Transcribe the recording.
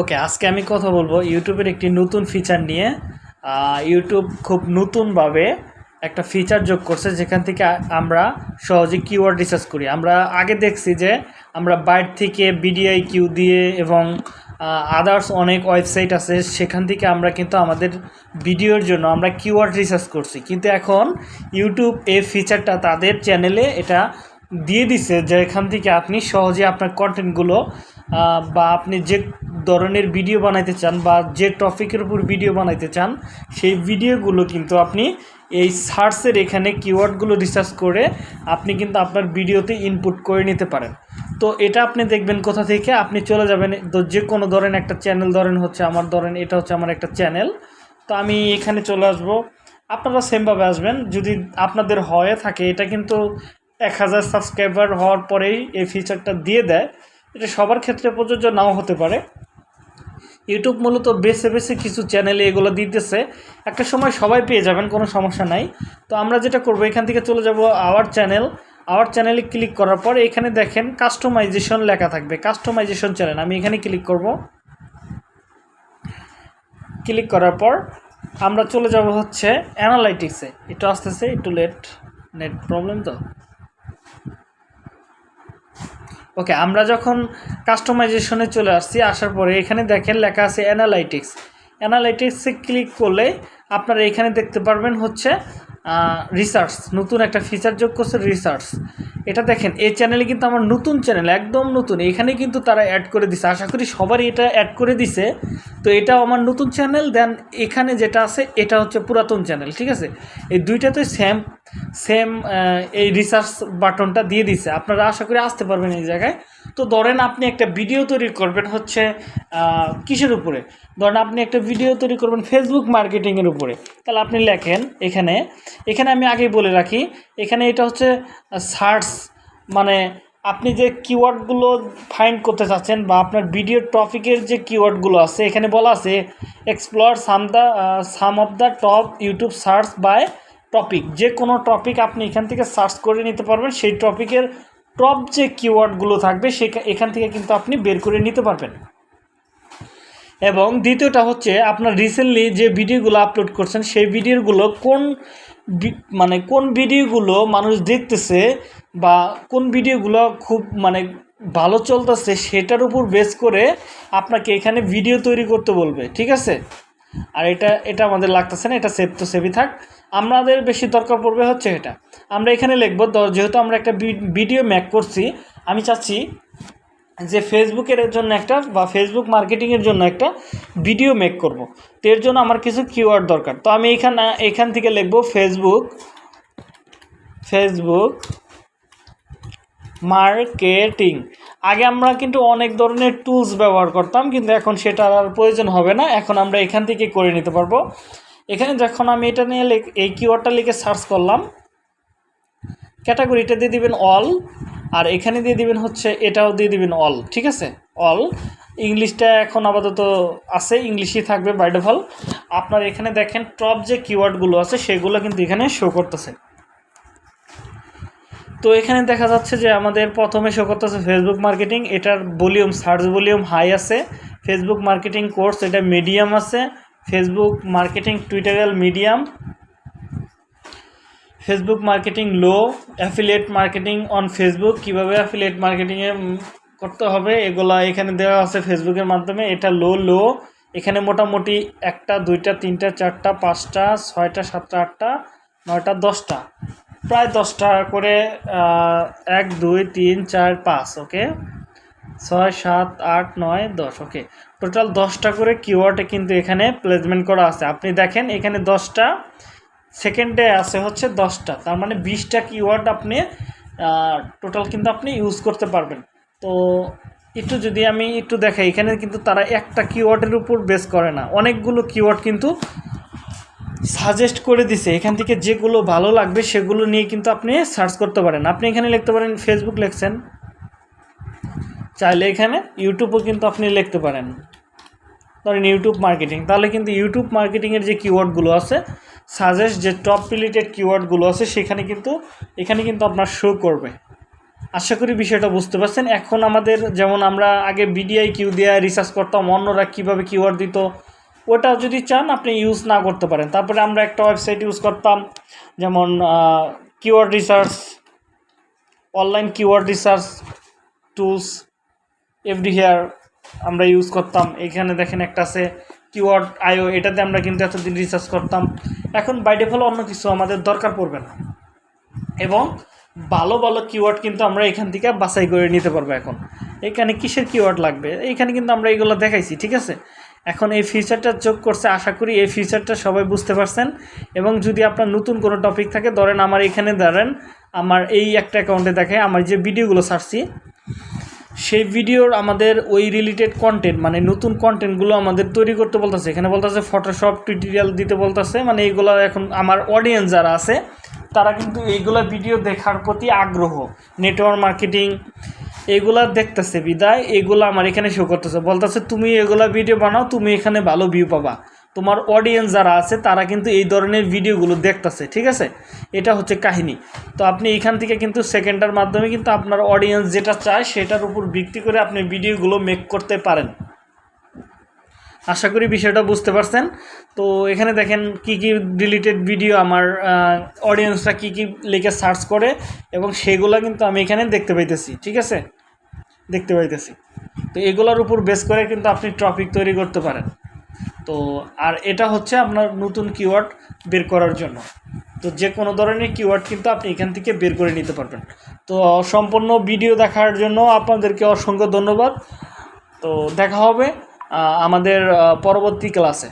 ওকে আজকে আমি কথা বলব ইউটিউবের একটি নতুন ফিচার নিয়ে। ইউটিউব খুব নতুনভাবে একটা ফিচার যোগ করছে, যেখান থেকে আমরা সহজে কিওয়ার্ড রিসার্চ করি। আমরা আগে দেখছি যে আমরা বাইর থেকে বিডিআই কিউ দিয়ে এবং আদার্স অনেক ওয়েবসাইট আছে, সেখান থেকে আমরা কিন্তু আমাদের ভিডিওর জন্য আমরা কিওয়ার্ড রিসার্চ করছি। কিন্তু এখন ইউটিউব এই ফিচারটা তাদের চ্যানেলে এটা দিয়ে দিছে যে এখান থেকে আপনি সহজে আপনার কন্টেন্টগুলো বা আপনি যে ধরনের ভিডিও বানাইতে চান বা যে টপিকের উপর ভিডিও বানাইতে চান, সেই ভিডিওগুলো কিন্তু আপনি এই সার্চের এখানে কিওয়ার্ডগুলো রিসার্চ করে আপনি কিন্তু আপনার ভিডিওতে ইনপুট করে নিতে পারেন। তো এটা আপনি দেখবেন কোথা থেকে? আপনি চলে যাবেন তো যে কোনো ধরেন একটা চ্যানেল ধরেন হচ্ছে আমার ধরেন এটা হচ্ছে আমার একটা চ্যানেল তো আমি এখানে চলে আসব। আপনারা সেমভাবে আসবেন। যদি আপনাদের হয়ে থাকে, এটা কিন্তু এক হাজার সাবস্ক্রাইবার হওয়ার পরেই এই ফিচারটা দিয়ে দেয়। এটা সবার ক্ষেত্রে প্রযোজ্য নাও হতে পারে। ইউটিউব মূলত বেছে বেছে কিছু চ্যানেলে এগুলো দিতেছে। একটা সময় সবাই পেয়ে যাবেন, কোনো সমস্যা নাই। তো আমরা যেটা করব, এখান থেকে চলে যাব আওয়ার চ্যানেল আওয়ার চ্যানেলে ক্লিক করার পর এখানে দেখেন কাস্টমাইজেশন লেখা থাকবে। কাস্টমাইজেশন চ্যানেল আমি এখানে ক্লিক করব। ক্লিক করার পর আমরা চলে যাব হচ্ছে অ্যানালাইটিক্সে একটু আসতেছে, একটু লেট নেট প্রবলেম তো? ওকে, আমরা যখন কাস্টমাইজেশনে চলে আসছি, আসার পরে এখানে দেখেন লেখা আছে অ্যানালাইটিক্স অ্যানালাইটিক্সে ক্লিক করলে আপনারা এখানে দেখতে পারবেন হচ্ছে রিসার্চ নতুন একটা ফিচার যোগ করছে রিসার্চ এটা দেখেন, এই চ্যানেলে কিন্তু আমার নতুন চ্যানেল একদম নতুন। এখানে কিন্তু তারা অ্যাড করে দিছে। আশা করি সবারই এটা অ্যাড করে দিছে। তো এটাও আমার নতুন চ্যানেল দেন এখানে যেটা আছে, এটা হচ্ছে পুরাতন চ্যানেল ঠিক আছে? এই দুইটাতে সেম সেম এই রিসার্চ বাটনটা দিয়ে দিছে। আপনারা আশা করি আসতে পারবেন এই জায়গায়। তো ধরেন আপনি একটা ভিডিও তৈরি করবেন হচ্ছে কিসের উপরে? ধরেন আপনি একটা ভিডিও তৈরি করবেন ফেসবুক মার্কেটিংয়ের উপরে। তাহলে আপনি লেখেন এখানে এখানে আমি আগেই বলে রাখি, এখানে এটা হচ্ছে সার্চ মানে আপনি যে কিওয়ার্ডগুলো ফাইন্ড করতে চাচ্ছেন বা আপনার ভিডিও টপিকের যে কিওয়ার্ডগুলো আছে, এখানে বলা আছে explore some the some of the top YouTube search by topic যে কোনো টপিক আপনি এখান থেকে সার্চ করে নিতে পারবেন, সেই টপিকের টপ যে কিওয়ার্ডগুলো থাকবে, সে এখান থেকে কিন্তু আপনি বের করে নিতে পারবেন। এবং দ্বিতীয়টা হচ্ছে, আপনার রিসেন্টলি যে ভিডিওগুলো আপলোড করছেন, সেই ভিডিওগুলো কোন মানে কোন ভিডিওগুলো মানুষ দেখতেছে বা কোন ভিডিওগুলো খুব মানে ভালো চলতেছে, সেটার উপর বেস করে আপনাকে এখানে ভিডিও তৈরি করতে বলবে, ঠিক আছে? আর এটা এটা আমাদের লাগতেছে না, এটা সেভ তো সেভই থাক। আমাদের বেশি দরকার পড়বে হচ্ছে এটা। আমরা এখানে লিখব যেহেতু আমরা একটা ভিডিও ম্যাক করছি, আমি চাচ্ছি যে ফেসবুকের জন্য একটা বা ফেসবুক মার্কেটিংয়ের জন্য একটা ভিডিও মেক করব। তো এর জন্য আমার কিছু কিওয়ার্ড দরকার। তো আমি এখানে, এখান থেকে লিখব ফেসবুক ফেসবুক মার্কেটিং। আগে আমরা কিন্তু অনেক ধরনের টুলস ব্যবহার করতাম, কিন্তু এখন সেটার আর প্রয়োজন হবে না। এখন আমরা এখান থেকে করে নিতে পারব। এখানে যখন আমি এটা নিয়ে এই কিওয়ার্ডটা লিখে সার্চ করলাম ক্যাটাগরিটা দিয়ে দিবেন অল আর এখানে দিয়ে দিবেন হচ্ছে এটাও দিয়ে দিবেন অল ঠিক আছে? অল ইংলিশটা এখন আপাতত আছে ইংলিশই থাকবে বাই ডিফল্ট আপনার এখানে দেখেন টপ যে কিওয়ার্ডগুলো আছে, সেগুলো কিন্তু এখানে শো করতেছে। তো এখানে দেখা যাচ্ছে যে আমাদের প্রথমে শো করতে করতেছে ফেসবুক মার্কেটিং এটার ভলিউম সার্চ ভলিউম হাই আছে। ফেসবুক মার্কেটিং কোর্স এটা মিডিয়াম আছে। Facebook marketing tutorial medium Facebook marketing low affiliate marketing on Facebook কীভাবে অ্যাফিলিয়েট মার্কেটিংয়ে করতে হবে, এগুলা এখানে দেওয়া আছে ফেসবুকের মাধ্যমে। এটা লো লো এখানে মোটামুটি একটা, দুইটা, তিনটা, চারটা, পাঁচটা, ছয়টা, সাতটা, আটটা, নয়টা, দশটা। প্রায় দশটা করে এক, দুই, তিন, চার, পাঁচ, ওকে? ছয়, সাত, আট, নয়, দশ, ওকে? টোটাল দশটা করে কিওয়ার্ডে কিন্তু এখানে প্লেসমেন্ট করা আছে। আপনি দেখেন এখানে দশটা সেকেন্ডে আছে হচ্ছে দশটা তার মানে বিশটা কিওয়ার্ড আপনি টোটাল কিন্তু আপনি ইউজ করতে পারবেন। তো একটু যদি আমি একটু দেখাই, এখানে কিন্তু তারা একটা কিওয়ার্ডের উপর বেস করে না। অনেকগুলো কিওয়ার্ড কিন্তু সাজেস্ট করে দিছে, এখান থেকে যেগুলো ভালো লাগবে সেগুলো নিয়ে কিন্তু আপনি সার্চ করতে পারেন। আপনি এখানে লিখতে পারেন ফেসবুক লিখছেন। চাইলে এখানে ইউটিউবও কিন্তু আপনি লিখতে পারেন। ধরেন ইউটিউব মার্কেটিং তাহলে কিন্তু ইউটিউব মার্কেটিংয়ের যে কিওয়ার্ডগুলো আছে সাজেস্ট যে টপ রিলেটেড কিওয়ার্ডগুলো আছে, সেখানে কিন্তু, এখানে কিন্তু আপনার শো করবে। আশা করি বিষয়টা বুঝতে পারছেন। এখন আমাদের, যেমন আমরা আগে বিডিআই কিউ দিয়ে রিসার্চ করতাম, অন্যরা কীভাবে কিওয়ার্ড দিত ওটা যদি চান, আপনি ইউজ না করতে পারেন। তারপরে আমরা একটা ওয়েবসাইট ইউজ করতাম, যেমন keyword research online keyword research tools everywhere আমরা ইউজ করতাম। এখানে দেখেন একটা আছে কিওয়ার্ড আইও এটাতে আমরা কিন্তু এতদিন রিসার্চ করতাম। এখন বাই ডিফল্ট অন্য কিছু আমাদের দরকার পড়বে না। এবং ভালো ভালো কিওয়ার্ড কিন্তু আমরা এখান থেকে বাছাই করে নিতে পারব এখন। এখানে কিসের কিওয়ার্ড লাগবে? এখানে কিন্তু আমরা এগুলো দেখাইছি, ঠিক আছে? এখন এই ফিচারটা যোগ করছে, আশা করি এই ফিচারটা সবাই বুঝতে পারছেন। এবং যদি আপনার নতুন কোনো টপিক থাকে, ধরেন আমার এখানে ধরেন আমার এই একটা অ্যাকাউন্টে দেখে আমার যে ভিডিওগুলো ছাড়ছি, সেই ভিডিওর আমাদের ওই রিলেটেড কন্টেন্ট মানে নতুন কন্টেন্টগুলো আমাদের তৈরি করতে বলতেছে। এখানে বলতেছে ফটোশপ টিউটোরিয়াল দিতে বলতেছে মানে এইগুলো এখন আমার অডিয়েন্স যারা আছে, তারা কিন্তু এইগুলো ভিডিও দেখার প্রতি আগ্রহ। নেটওয়ার্ক মার্কেটিং এগুলা দেখতেছে, বিদায়। এগুলো আমার এখানে শো করতেছে। বলতেছে, তুমি এগুলা ভিডিও বানাও, তুমি এখানে ভালো ভিউ পাবা। তোমার অডিয়েন্স যারা আছে, তারা কিন্তু এই ধরনের ভিডিওগুলো দেখতেছে, ঠিক আছে? এটা হচ্ছে কাহিনী। তো আপনি এখান থেকে কিন্তু সেকেন্ডার মাধ্যমে কিন্তু আপনার অডিয়েন্স যেটা চায়, সেটার উপর ভিত্তি করে আপনি ভিডিওগুলো মেক করতে পারেন। আশা করি বিষয়টা বুঝতে পারছেন। তো এখানে দেখেন কি কি রিলেটেড ভিডিও আমার অডিয়েন্সরা কি কি লিখে সার্চ করে, এবং সেগুলো কিন্তু আমি এখানে দেখতে পাইতেছি, ঠিক আছে? দেখতে পাইতেছি। তো এগুলোর উপর বেস করে কিন্তু আপনি টপিক তৈরি করতে পারেন। তো আর এটা হচ্ছে আপনার নতুন কিওয়ার্ড বের করার জন্য। তো যে কোনো ধরনের কিওয়ার্ড কিন্তু আপনি এখান থেকে বের করে নিতে পারবেন। তো সম্পূর্ণ ভিডিও দেখার জন্য আপনাদেরকে অসংখ্য ধন্যবাদ। তো দেখা হবে আমাদের পরবর্তী ক্লাসে